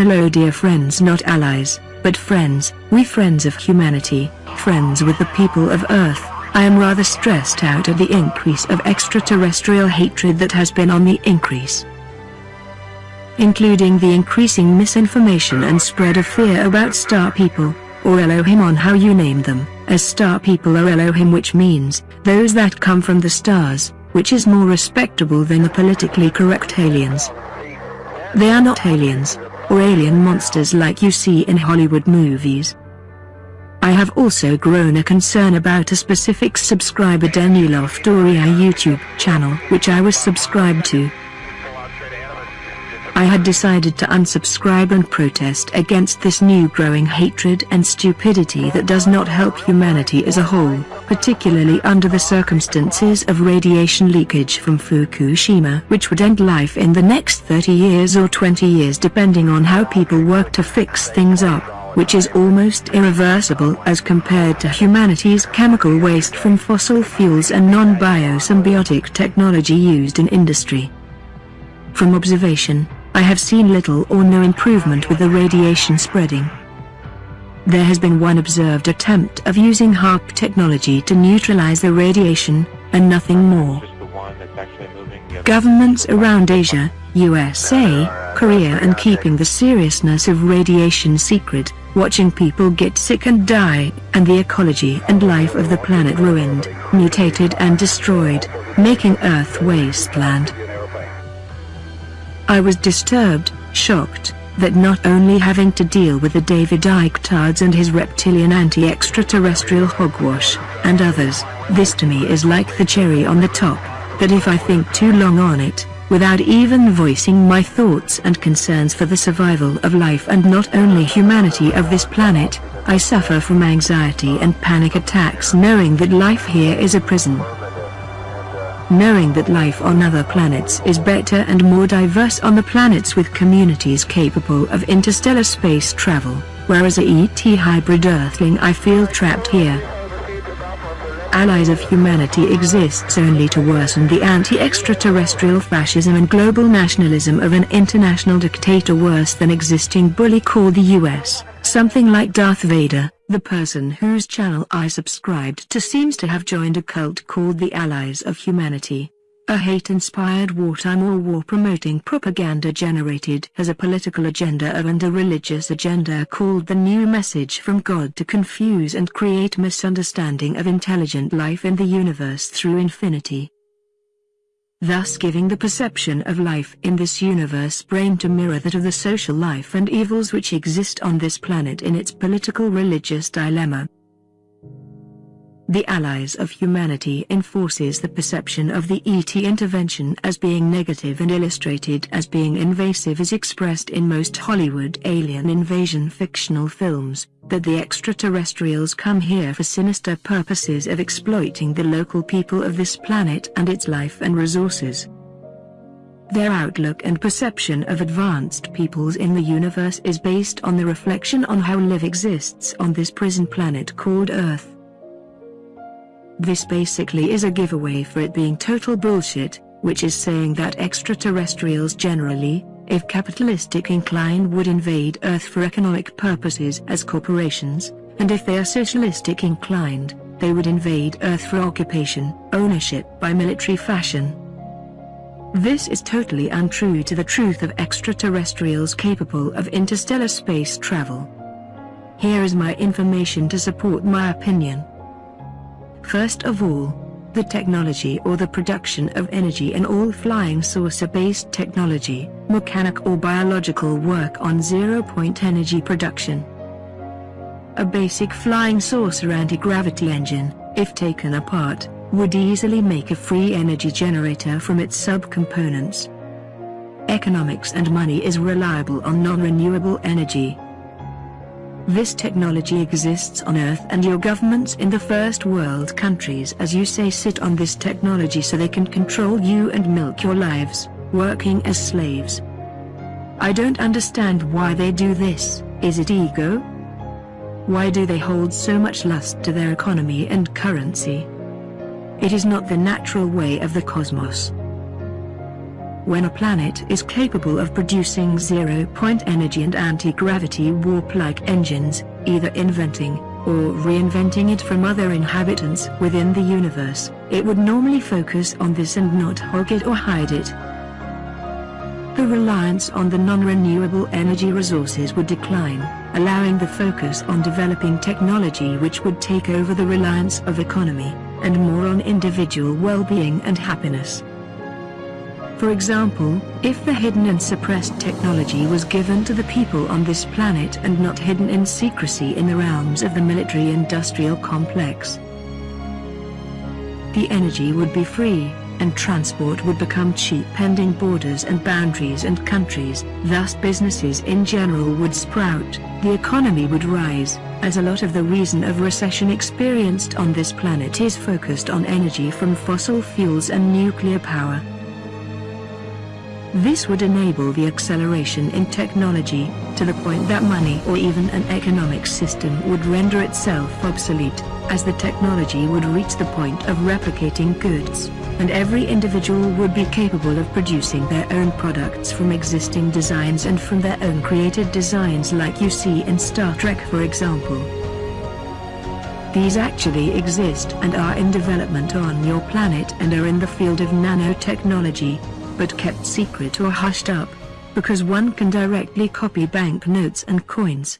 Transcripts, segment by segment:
Hello dear friends not allies, but friends, we friends of humanity, friends with the people of Earth. I am rather stressed out at the increase of extraterrestrial hatred that has been on the increase. Including the increasing misinformation and spread of fear about star people, or Elohim on how you name them, as star people or Elohim which means, those that come from the stars, which is more respectable than the politically correct aliens. They are not aliens, or alien monsters like you see in Hollywood movies. I have also grown a concern about a specific subscriber Daniel Doria YouTube channel which I was subscribed to. I had decided to unsubscribe and protest against this new growing hatred and stupidity that does not help humanity as a whole, particularly under the circumstances of radiation leakage from Fukushima which would end life in the next 30 years or 20 years depending on how people work to fix things up, which is almost irreversible as compared to humanity's chemical waste from fossil fuels and non-biosymbiotic technology used in industry. From observation, I have seen little or no improvement with the radiation spreading. There has been one observed attempt of using HAARP technology to neutralize the radiation, and nothing more. Governments around Asia, USA, Korea and keeping the seriousness of radiation secret, watching people get sick and die, and the ecology and life of the planet ruined, mutated and destroyed, making Earth wasteland. I was disturbed, shocked, that not only having to deal with the David Icke tards and his reptilian anti-extraterrestrial hogwash, and others, this to me is like the cherry on the top, that if I think too long on it, without even voicing my thoughts and concerns for the survival of life and not only humanity of this planet, I suffer from anxiety and panic attacks knowing that life here is a prison knowing that life on other planets is better and more diverse on the planets with communities capable of interstellar space travel, whereas a ET hybrid Earthling I feel trapped here. Allies of humanity exists only to worsen the anti-extraterrestrial fascism and global nationalism of an international dictator worse than existing bully called the US, something like Darth Vader. The person whose channel I subscribed to seems to have joined a cult called the Allies of Humanity. A hate-inspired wartime or war-promoting propaganda generated as a political agenda of and a religious agenda called the New Message from God to confuse and create misunderstanding of intelligent life in the universe through infinity thus giving the perception of life in this universe brain to mirror that of the social life and evils which exist on this planet in its political religious dilemma. The allies of humanity enforces the perception of the ET intervention as being negative and illustrated as being invasive as expressed in most Hollywood alien invasion fictional films, that the extraterrestrials come here for sinister purposes of exploiting the local people of this planet and its life and resources. Their outlook and perception of advanced peoples in the universe is based on the reflection on how live exists on this prison planet called Earth. This basically is a giveaway for it being total bullshit, which is saying that extraterrestrials generally, if capitalistic inclined would invade Earth for economic purposes as corporations, and if they are socialistic inclined, they would invade Earth for occupation, ownership by military fashion. This is totally untrue to the truth of extraterrestrials capable of interstellar space travel. Here is my information to support my opinion. First of all, the technology or the production of energy in all flying saucer-based technology, mechanic or biological work on zero-point energy production. A basic flying saucer anti-gravity engine, if taken apart, would easily make a free energy generator from its subcomponents. Economics and money is reliable on non-renewable energy, this technology exists on Earth and your governments in the first world countries as you say sit on this technology so they can control you and milk your lives, working as slaves. I don't understand why they do this, is it ego? Why do they hold so much lust to their economy and currency? It is not the natural way of the cosmos. When a planet is capable of producing zero-point energy and anti-gravity warp-like engines, either inventing, or reinventing it from other inhabitants within the universe, it would normally focus on this and not hog it or hide it. The reliance on the non-renewable energy resources would decline, allowing the focus on developing technology which would take over the reliance of economy, and more on individual well-being and happiness. For example, if the hidden and suppressed technology was given to the people on this planet and not hidden in secrecy in the realms of the military-industrial complex, the energy would be free, and transport would become cheap pending borders and boundaries and countries, thus businesses in general would sprout, the economy would rise, as a lot of the reason of recession experienced on this planet is focused on energy from fossil fuels and nuclear power. This would enable the acceleration in technology, to the point that money or even an economic system would render itself obsolete, as the technology would reach the point of replicating goods, and every individual would be capable of producing their own products from existing designs and from their own created designs like you see in Star Trek for example. These actually exist and are in development on your planet and are in the field of nanotechnology, but kept secret or hushed up, because one can directly copy banknotes and coins.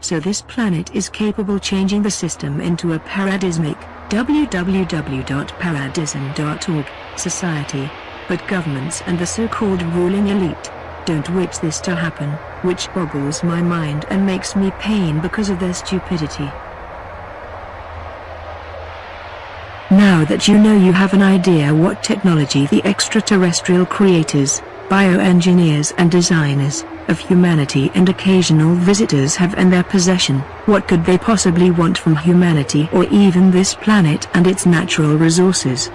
So this planet is capable changing the system into a paradismic, www.paradism.org, society, but governments and the so-called ruling elite, don't wish this to happen, which boggles my mind and makes me pain because of their stupidity. Now that you know you have an idea what technology the extraterrestrial creators, bioengineers and designers, of humanity and occasional visitors have in their possession, what could they possibly want from humanity or even this planet and its natural resources?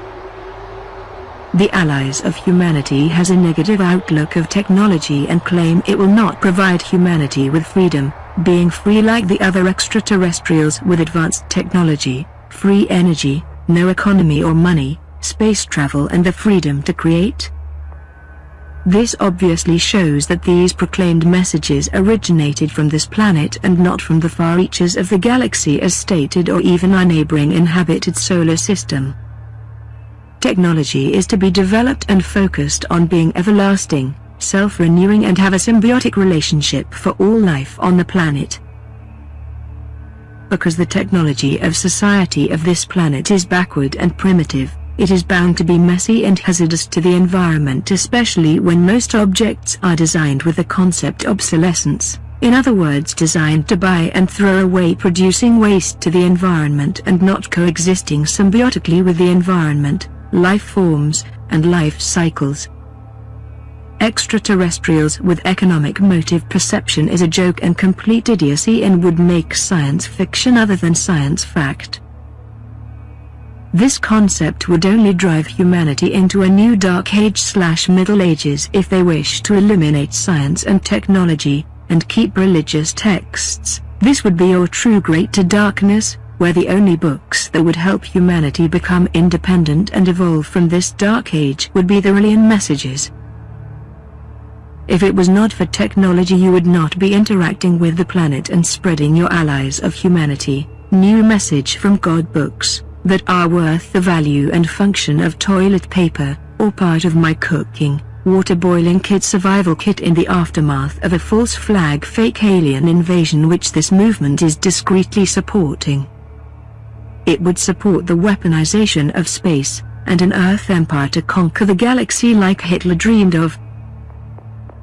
The allies of humanity has a negative outlook of technology and claim it will not provide humanity with freedom, being free like the other extraterrestrials with advanced technology, free energy, no economy or money, space travel and the freedom to create? This obviously shows that these proclaimed messages originated from this planet and not from the far reaches of the galaxy as stated or even our neighboring inhabited solar system. Technology is to be developed and focused on being everlasting, self-renewing and have a symbiotic relationship for all life on the planet because the technology of society of this planet is backward and primitive, it is bound to be messy and hazardous to the environment especially when most objects are designed with the concept obsolescence, in other words designed to buy and throw away producing waste to the environment and not coexisting symbiotically with the environment, life forms, and life cycles. Extraterrestrials with economic motive perception is a joke and complete idiocy and would make science fiction other than science fact. This concept would only drive humanity into a new dark age slash middle ages if they wish to eliminate science and technology, and keep religious texts. This would be your true great to darkness, where the only books that would help humanity become independent and evolve from this dark age would be the alien messages. If it was not for technology you would not be interacting with the planet and spreading your allies of humanity, new message from God books, that are worth the value and function of toilet paper, or part of my cooking, water boiling kit survival kit in the aftermath of a false flag fake alien invasion which this movement is discreetly supporting. It would support the weaponization of space, and an Earth empire to conquer the galaxy like Hitler dreamed of,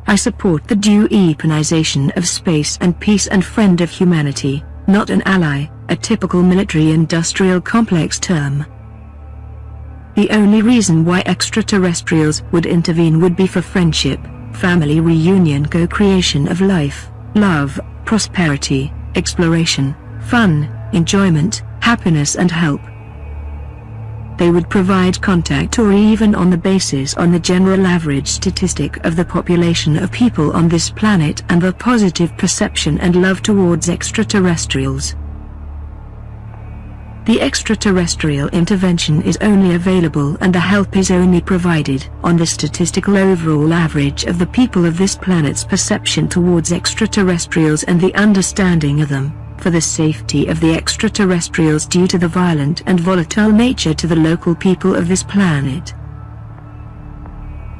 I support the due eponization of space and peace and friend of humanity, not an ally, a typical military-industrial complex term. The only reason why extraterrestrials would intervene would be for friendship, family reunion co-creation of life, love, prosperity, exploration, fun, enjoyment, happiness and help they would provide contact or even on the basis on the general average statistic of the population of people on this planet and the positive perception and love towards extraterrestrials. the extraterrestrial intervention is only available and the help is only provided on the statistical overall average of the people of this planet's perception towards extraterrestrials and the understanding of them, for the safety of the extraterrestrials due to the violent and volatile nature to the local people of this planet.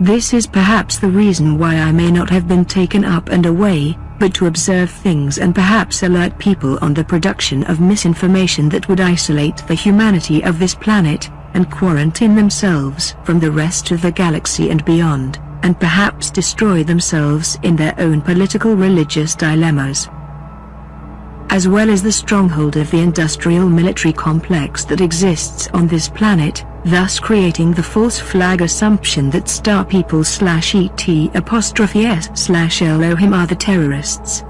This is perhaps the reason why I may not have been taken up and away, but to observe things and perhaps alert people on the production of misinformation that would isolate the humanity of this planet, and quarantine themselves from the rest of the galaxy and beyond, and perhaps destroy themselves in their own political religious dilemmas as well as the stronghold of the industrial military complex that exists on this planet, thus creating the false flag assumption that star people slash ET apostrophe S slash Elohim are the terrorists.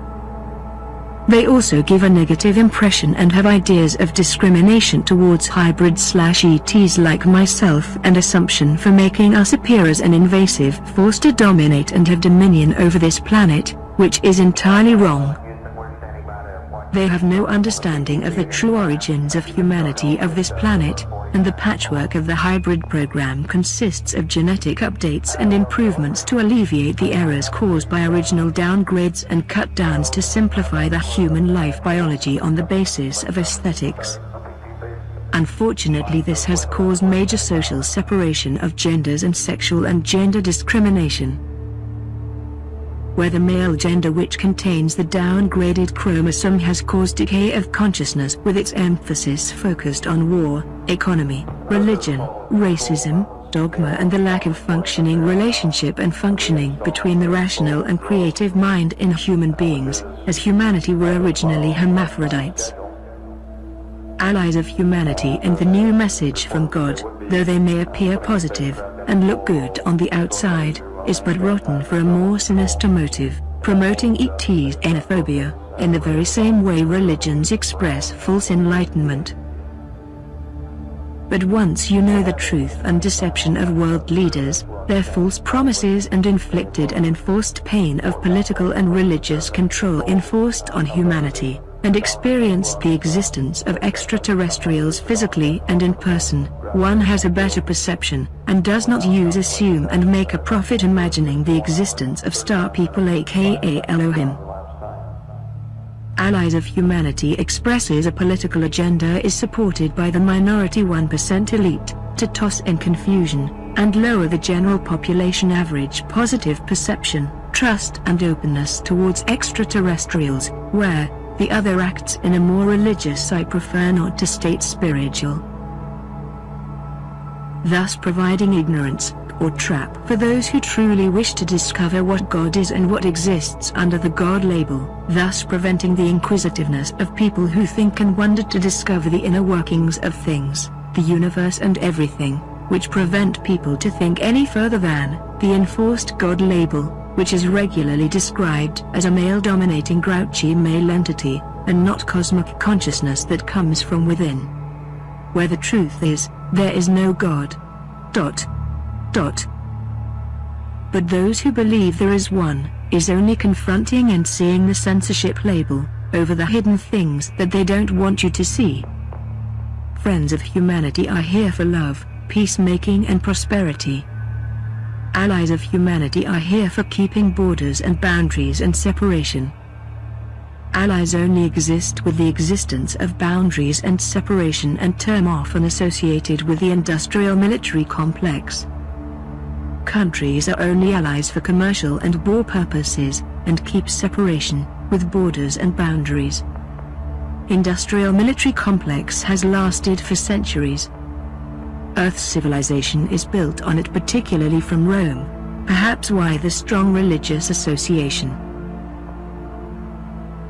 They also give a negative impression and have ideas of discrimination towards hybrid slash ETs like myself and assumption for making us appear as an invasive force to dominate and have dominion over this planet, which is entirely wrong. They have no understanding of the true origins of humanity of this planet, and the patchwork of the hybrid program consists of genetic updates and improvements to alleviate the errors caused by original downgrades and cut downs to simplify the human life biology on the basis of aesthetics. Unfortunately this has caused major social separation of genders and sexual and gender discrimination where the male gender which contains the downgraded chromosome has caused decay of consciousness with its emphasis focused on war, economy, religion, racism, dogma and the lack of functioning relationship and functioning between the rational and creative mind in human beings, as humanity were originally hermaphrodites. Allies of humanity and the new message from God, though they may appear positive, and look good on the outside, is but rotten for a more sinister motive, promoting ET's xenophobia, in the very same way religions express false enlightenment. But once you know the truth and deception of world leaders, their false promises and inflicted and enforced pain of political and religious control enforced on humanity, and experienced the existence of extraterrestrials physically and in person, one has a better perception, and does not use assume and make a profit imagining the existence of star people aka Elohim. Allies of Humanity expresses a political agenda is supported by the minority 1% elite, to toss in confusion, and lower the general population average positive perception, trust and openness towards extraterrestrials, where, the other acts in a more religious I prefer not to state spiritual. Thus providing ignorance, or trap for those who truly wish to discover what God is and what exists under the God label, thus preventing the inquisitiveness of people who think and wonder to discover the inner workings of things, the universe and everything, which prevent people to think any further than the enforced God label, which is regularly described as a male-dominating grouchy male entity, and not cosmic consciousness that comes from within. Where the truth is, there is no God. Dot. Dot. But those who believe there is one, is only confronting and seeing the censorship label, over the hidden things that they don't want you to see. Friends of humanity are here for love, peacemaking and prosperity. Allies of humanity are here for keeping borders and boundaries and separation. Allies only exist with the existence of boundaries and separation and term often associated with the industrial military complex. Countries are only allies for commercial and war purposes, and keep separation, with borders and boundaries. Industrial military complex has lasted for centuries, Earth's civilization is built on it particularly from Rome. Perhaps why the strong religious association.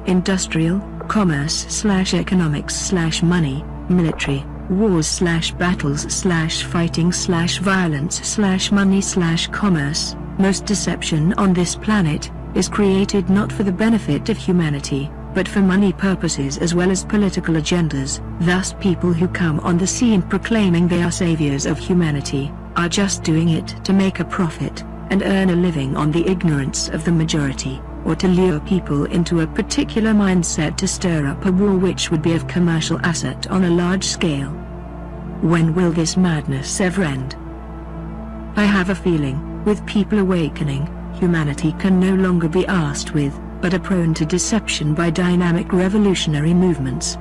Industrial, commerce slash economics slash money, military, wars slash battles slash fighting slash violence slash money slash commerce, most deception on this planet, is created not for the benefit of humanity, but for money purposes as well as political agendas, thus people who come on the scene proclaiming they are saviors of humanity, are just doing it to make a profit, and earn a living on the ignorance of the majority, or to lure people into a particular mindset to stir up a war which would be of commercial asset on a large scale. When will this madness ever end? I have a feeling, with people awakening, humanity can no longer be asked with, but are prone to deception by dynamic revolutionary movements.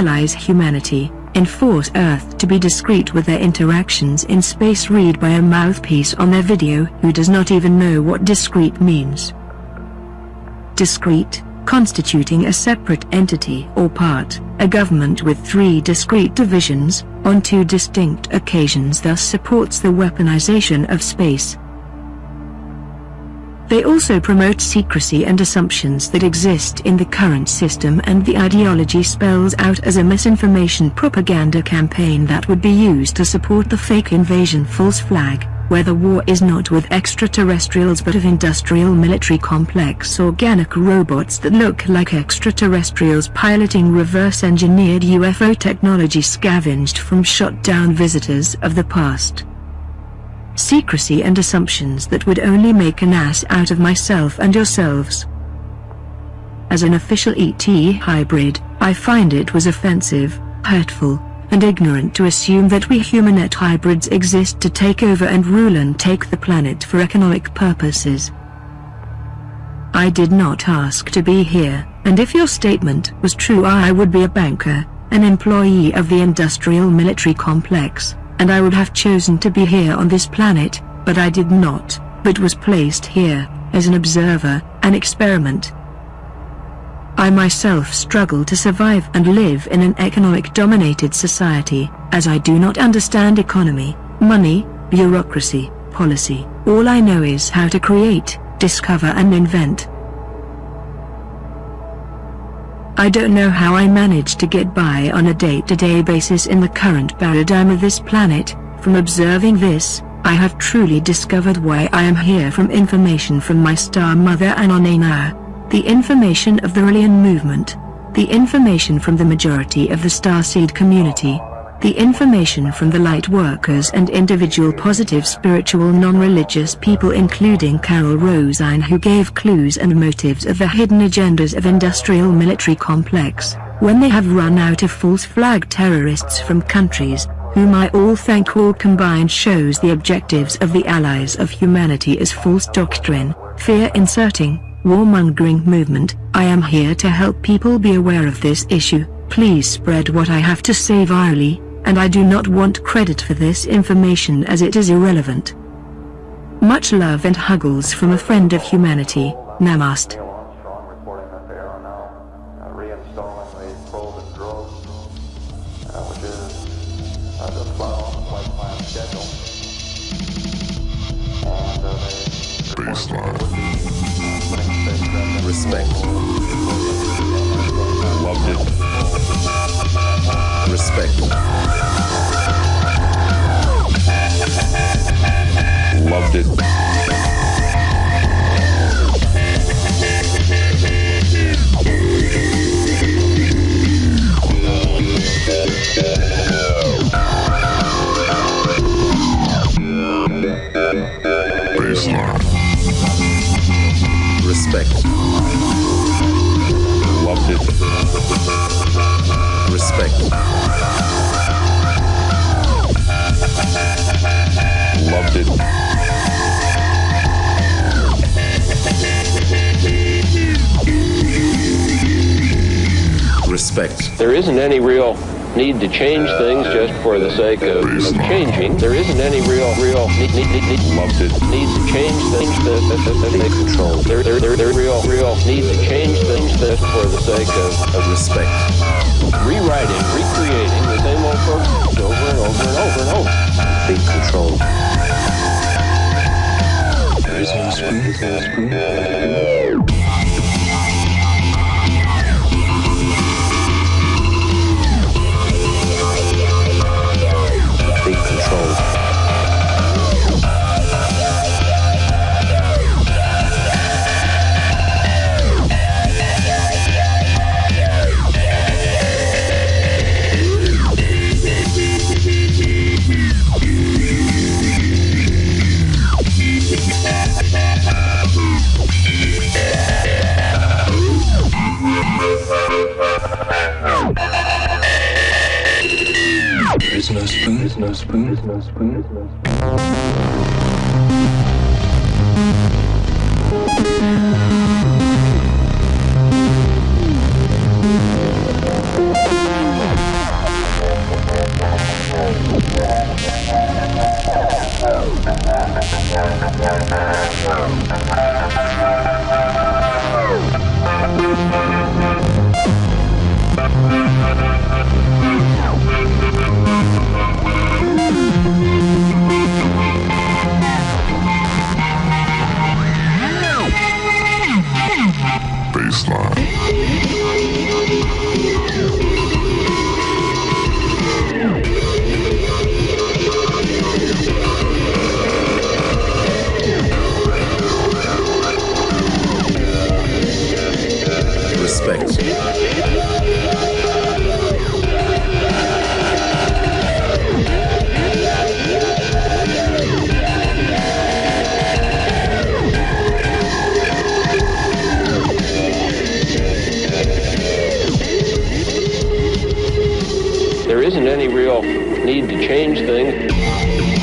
Allies humanity, enforce Earth to be discreet with their interactions in space read by a mouthpiece on their video who does not even know what discreet means. Discreet, constituting a separate entity or part, a government with three discrete divisions, on two distinct occasions thus supports the weaponization of space. They also promote secrecy and assumptions that exist in the current system and the ideology spells out as a misinformation propaganda campaign that would be used to support the fake invasion false flag where the war is not with extraterrestrials but of industrial military complex organic robots that look like extraterrestrials piloting reverse-engineered UFO technology scavenged from shot-down visitors of the past. Secrecy and assumptions that would only make an ass out of myself and yourselves. As an official ET hybrid, I find it was offensive, hurtful, and ignorant to assume that we humanet hybrids exist to take over and rule and take the planet for economic purposes. I did not ask to be here, and if your statement was true I would be a banker, an employee of the industrial military complex, and I would have chosen to be here on this planet, but I did not, but was placed here, as an observer, an experiment, I myself struggle to survive and live in an economic-dominated society, as I do not understand economy, money, bureaucracy, policy. All I know is how to create, discover and invent. I don't know how I manage to get by on a day-to-day -day basis in the current paradigm of this planet. From observing this, I have truly discovered why I am here from information from my star mother Anonena the information of the Raelian movement, the information from the majority of the starseed community, the information from the light workers and individual positive spiritual non-religious people including Carol Rosin who gave clues and motives of the hidden agendas of industrial military complex, when they have run out of false flag terrorists from countries, whom I all thank all combined shows the objectives of the allies of humanity as false doctrine, fear inserting, warmongering movement, I am here to help people be aware of this issue, please spread what I have to say virally, and I do not want credit for this information as it is irrelevant. Much love and huggles from a friend of humanity, Namaste. Isn't any real need to change things just for the sake of, changing. There isn't any real, real need, need, need, need, Loved it. need to change things that, that, that, that Take control. There, there, there, there real, real need to change things just for the sake of, of Respect. rewriting, recreating the same old programs over and over and over and over. Take control. There's no Take no spoon. There's no spoon. There's no spoon. Real need to change things.